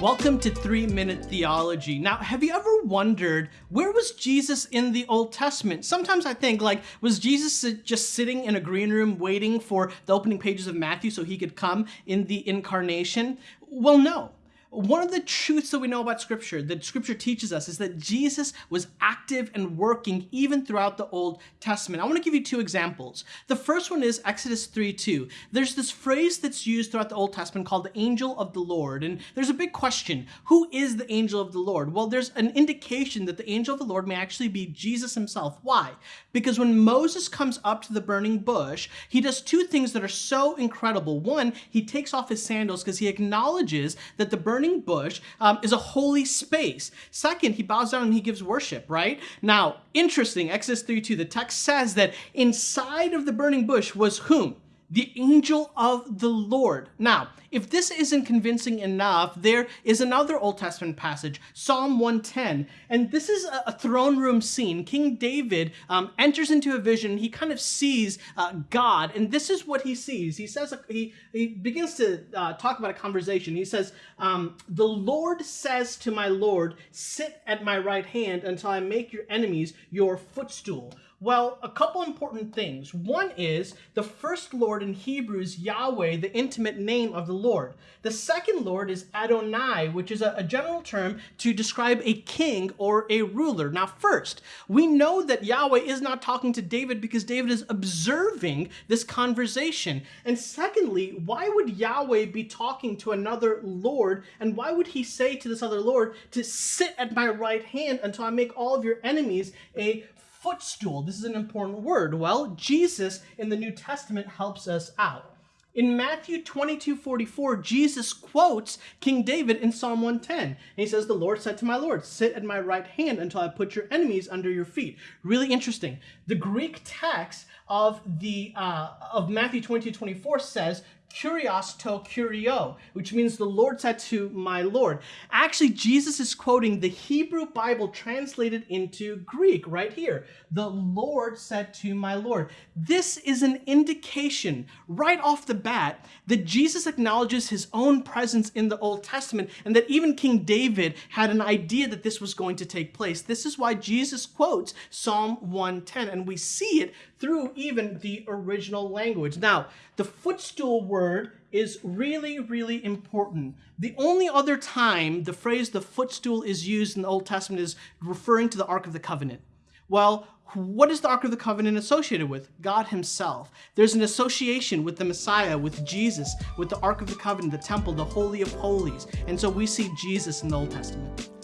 Welcome to 3 Minute Theology. Now, have you ever wondered where was Jesus in the Old Testament? Sometimes I think, like, was Jesus just sitting in a green room waiting for the opening pages of Matthew so he could come in the incarnation? Well, no. One of the truths that we know about Scripture, that Scripture teaches us, is that Jesus was active and working even throughout the Old Testament. I want to give you two examples. The first one is Exodus 3 2. There's this phrase that's used throughout the Old Testament called the angel of the Lord. And there's a big question who is the angel of the Lord? Well, there's an indication that the angel of the Lord may actually be Jesus himself. Why? Because when Moses comes up to the burning bush, he does two things that are so incredible. One, he takes off his sandals because he acknowledges that the burning burning bush um, is a holy space. Second, he bows down and he gives worship, right? Now, interesting, Exodus 3 2, the text says that inside of the burning bush was whom? The angel of the Lord. Now, if this isn't convincing enough, there is another Old Testament passage, Psalm 110, and this is a, throne room scene. King David um, enters into a vision. He kind of sees uh, God, and this is what he sees. He says he he begins to uh, talk about a conversation. He says, um, "The Lord says to my Lord, sit at my right hand until I make your enemies your footstool." Well, a couple important things. One is the first Lord in Hebrew is Yahweh, the intimate name of the Lord. The second Lord is Adonai, which is a, a general term to describe a king or a ruler. Now, first, we know that Yahweh is not talking to David because David is observing this conversation. And secondly, why would Yahweh be talking to another Lord? And why would he say to this other Lord to sit at my right hand until I make all of your enemies a footstool. This is an important word. Well, Jesus in the New Testament helps us out. In Matthew 22 44, Jesus quotes King David in Psalm 110. And he says, The Lord said to my Lord, Sit at my right hand until I put your enemies under your feet. Really interesting. The Greek text of the uh, of Matthew 22 24 says, Kurios to kurio, which means the Lord said to my Lord. Actually, Jesus is quoting the Hebrew Bible translated into Greek right here. The Lord said to my Lord. This is an indication right off the bat that Jesus acknowledges his own presence in the Old Testament and that even King David had an idea that this was going to take place. This is why Jesus quotes Psalm 110, and we see it through even the original language. Now, the footstool word word is really, really important. The only other time the phrase the footstool is used in the Old Testament is referring to the Ark of the Covenant. Well, what is the Ark of the Covenant associated with? God himself. There's an association with the Messiah, with Jesus, with the Ark of the Covenant, the temple, the Holy of Holies. And so we see Jesus in the Old Testament.